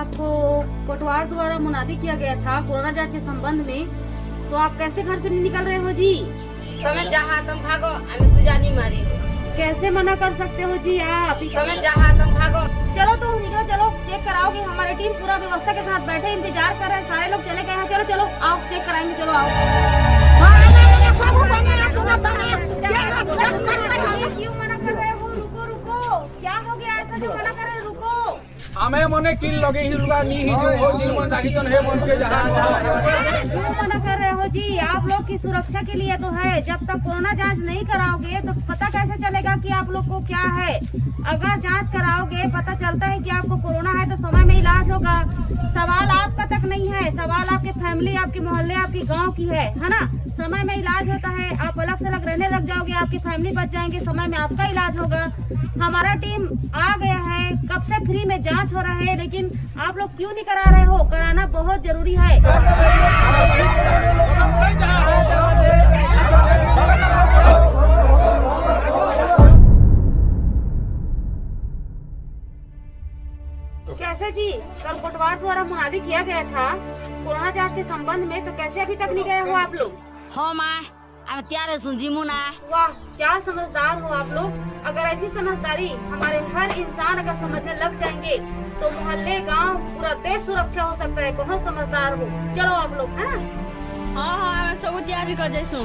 आपको को कोटवार द्वारा मुनादी किया गया था कोरोना जाँच के संबंध में तो आप कैसे घर से नहीं निकल रहे हो जी? तुम्हें जहाँ तुम भागो हमें सुजानी मारी कैसे मना कर सकते हो जी आप? तो जहाँ तुम भागो चलो तो निकलो चलो चेक कराओगे हमारी टीम पूरा व्यवस्था के साथ बैठे इंतज़ार कर रहे हैं सारे लोग चले गए हैं। चलो चलो आओ चेक कराएँगे चलो आओ। में किल लगे ही लुगा नहीं ही जो हो दिल मन दागी तो नहीं मन जहाँ क्यों मना कर रहे हो जी? आप लोग की सुरक्षा के लिए तो है। जब तक कोरोना जाँच नहीं कराओगे तो पता कैसे चलेगा कि आप लोग को क्या है? अगर जाँच कराओगे, पता चलता है कि आपको कोरोना है तो समय में इलाज होगा। सवाल आपका तक नहीं है। सवाल आपके फैमिली, आपके मोहल्ले, आपके गाँव की है है ना? समय में इलाज होता है, आप अलग से अलग रहने लग जाओगे, आपकी फैमिली बच जाएँगे, समय में आपका इलाज होगा। हमारा टीम आ गया है, कब से फ्री में जाँच हो रहा है, लेकिन आप लोग क्यों नहीं करा रहे हो? कराना बहुत ज़रूरी है। तो कैसे जी? कल कोटवार द्वारा मुहादी किया गया था। कोरोना जाँच के संबंध में तो कैसे अभी तक नहीं गए हो आप लोग? हो माँ अब त्यारे सुनजी मुना वाह क्या समझदार हो आप लोग। अगर ऐसी समझदारी हमारे हर इंसान अगर समझने लग जाएँगे तो मोहल्ले गाँव पूरा देश सुरक्षा हो सकता है बहुत समझदार हो। चलो आप लोग है हाँ हाँ सब तैयारी कर जैसू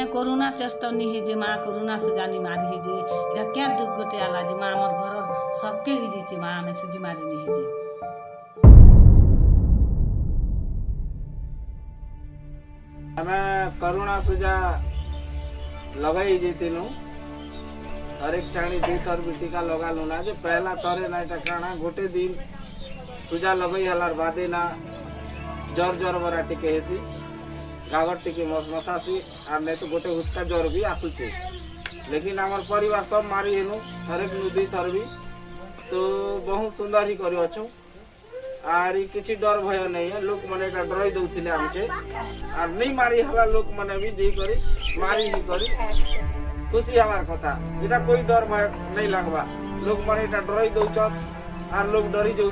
ଆମେ କରୁଣା ଚେଷ୍ଟ ନି ହେଇଛେ ମା କରୁଣା ସୁଜାନି ମାରି ହେଇଛେ ଏଇଟା କେଁ ଦୁଃଖ ଗୋଟେ ହେଲା ଯେ ମା ଆମର ଘରର ସବକେ ହେଇଯାଇଛେ ମା ଆମେ ସୁଜି ମାରି ନି ହେଇଛେ ଆମେ କରୁଣା ସୁଜା ଲଗାଇ ଯାଇଥିଲୁ ହରେକ ଛାଣି ଦୁଇ ଥର ବି ଟୀକା ଲଗାଲୁ ନା ଯେ ପହଲା ଥରେ ନା ଏଟା କାଣା ଗୋଟେ ଦିନ ସୁଜା ଲଗେଇ ହେଲାର ବାଦେ ନା ଜ୍ୱର ଜ୍ୱର ବରା ଟିକେ ହେସି गागर टी मस मस आसी आर तो गोटे हुस्का ज्वर भी आसुचे। लेकिन आम पर सब मारी हेनु थर भी दुई थर भी तो बहुत सुंदर ही कर किसी डर भय नहीं है, लोक मैंने डराई दौले आम के आर नहीं मारी हला लोक मैंने भी जी करी, मारी ही करी। खुशी हमार कथा। इटा कोई डर भय नहीं लगवा लोक मैंने डराई दौ आर लोक डरी जाऊ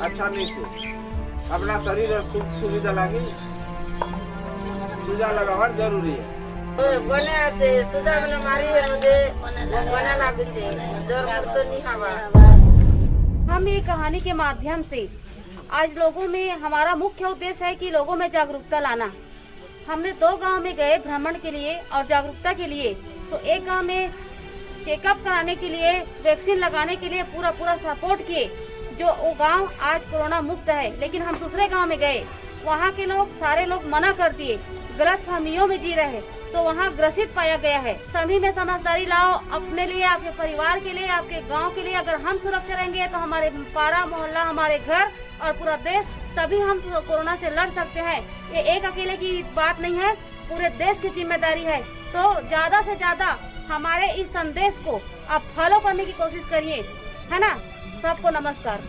अच्छा नहीं से। अपना शरीर सुख सुविधा लगी सुजा लगाना ज़रूरी है। सुजा मारी ज़ोर तो नहीं हवा हम ये कहानी के माध्यम से आज लोगों में हमारा मुख्य उद्देश्य है कि लोगों में जागरूकता लाना। हमने दो गाँव में गए भ्रमण के लिए और जागरूकता के लिए। तो एक गाँव में चेकअप कराने के लिए वैक्सीन लगाने के लिए पूरा पूरा सपोर्ट किए, जो वो गाँव आज कोरोना मुक्त है। लेकिन हम दूसरे गाँव में गए वहाँ के लोग, सारे लोग मना कर दिए। गलत फहमियों में जी रहे तो वहाँ ग्रसित पाया गया है। सभी में समझदारी लाओ, अपने लिए, आपके परिवार के लिए, आपके गाँव के लिए। अगर हम सुरक्षा रहेंगे तो हमारे पारा, मोहल्ला, हमारे घर और पूरा देश, तभी हम कोरोना से लड़ सकते हैं। ये एक अकेले की बात नहीं है, पूरे देश की ज़िम्मेदारी है। तो ज़्यादा से ज़्यादा हमारे इस संदेश को आप फॉलो करने की कोशिश करिए, है ना? सबको नमस्कार।